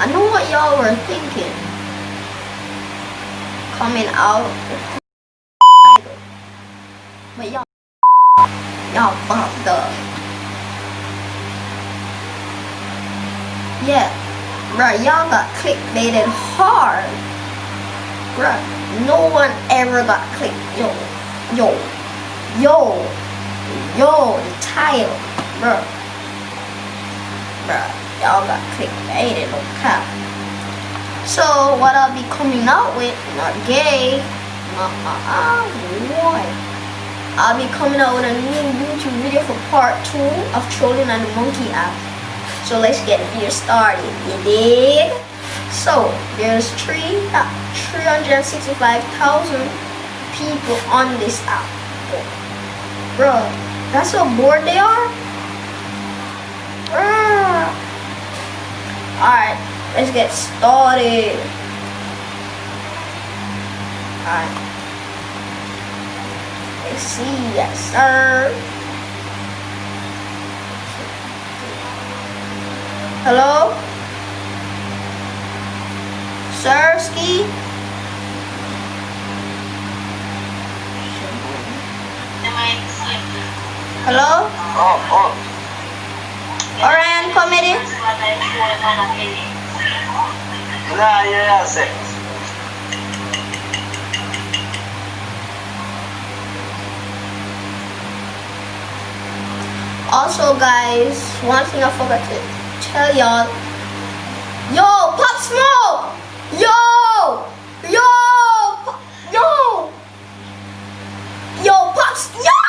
I know what y'all were thinking. Coming out. But y'all, y'all fucked up. Yeah, bruh, y'all got clickbaited hard. Bruh, no one ever got click. Yo, yo, yo, yo, the title, bruh. Bruh, y'all got clickbaited, no cap. So, what I'll be coming out with, not gay, not uh, uh, boy. I'll be coming out with a new YouTube video for part 2 of Trolling on the Monkey app. So let's get the video started, you dig? So, there's three, uh, 365,000 people on this app. Bro, that's how bored they are? Bruh. Alright, let's get started. Alright. Let's see, yes sir. Hello? Sirski? Hello? Oh, oh. Orion Comedy? Nah, yeah, yeah, six. Also, guys, one thing I forgot to tell y'all. Yo, Pop Smoke! Yo! Yo! Yo! Yo, Pop! Yo!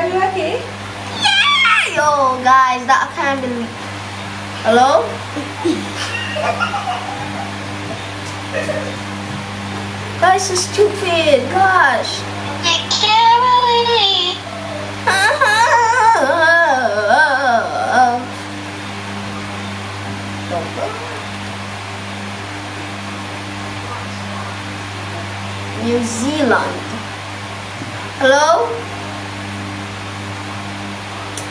Are you okay? Yeah! Yo, guys, that can't believe. Hello? guys, so stupid. Gosh. New Zealand. Hello?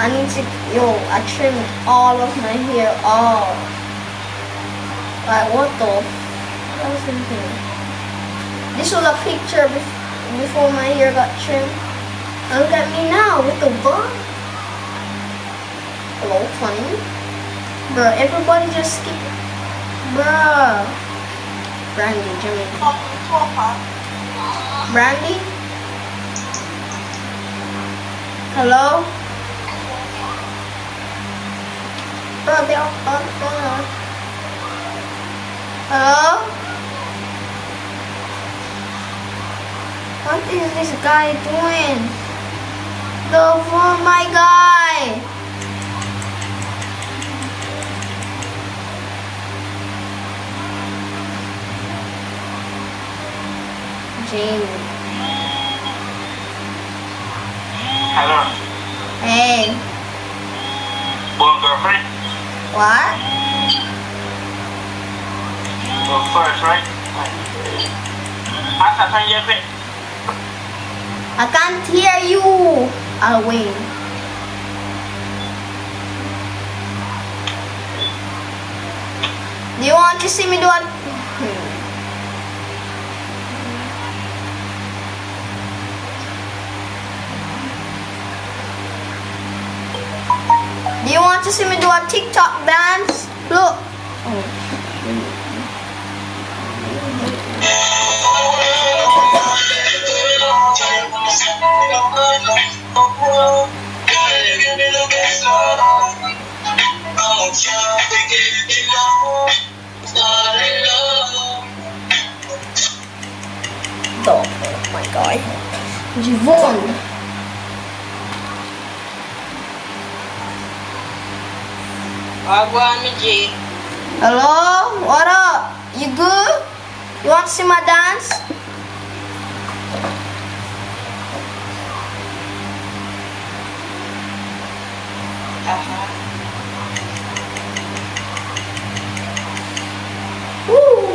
I need to yo, I trimmed all of my hair off. Like what the I was thinking. This was a picture bef- before my hair got trimmed. Look at me now with the bun. Hello, funny. Bruh, everybody just skip. Bruh. Brandy, Jimmy. Brandy? Hello? All on the phone. Hello? What is this guy doing? The phone, my guy! Jamie. Hello. Hey, One girlfriend? What? Go first, right? I can find your fit. I can't hear you. I'll wait. Do you want to see me do it? Want to see me do a TikTok dance? Look. Oh my god. Yvonne. Hello? What up? You good? You want to see my dance? Aha. Woo!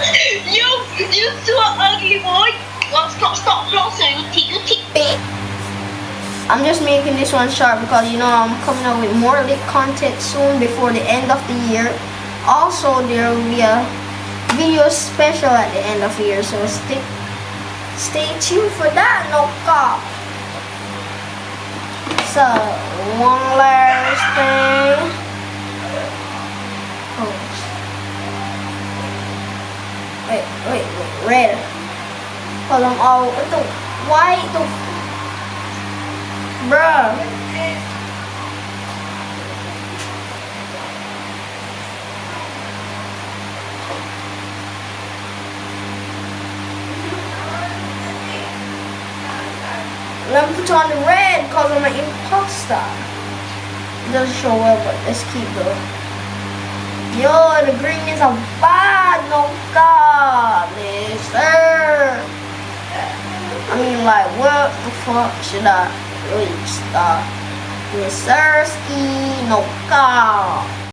You, you so ugly boy. Well, stop, stop flossing. You tick, you tick. I'm just making this one short because you know I'm coming out with more lit content soon before the end of the year. Also, there will be a video special at the end of the year, so stay stay tuned for that. No cop. So one last thing. Oh. Wait, wait, wait, red. Cause I'm all what the white the Bruh. Let me put on the red because I'm an imposter. It doesn't show well, but let's keep going. Yo, the green is a bad no god, mister. I mean, like, what the fuck should I really start? Mister Ski, no god.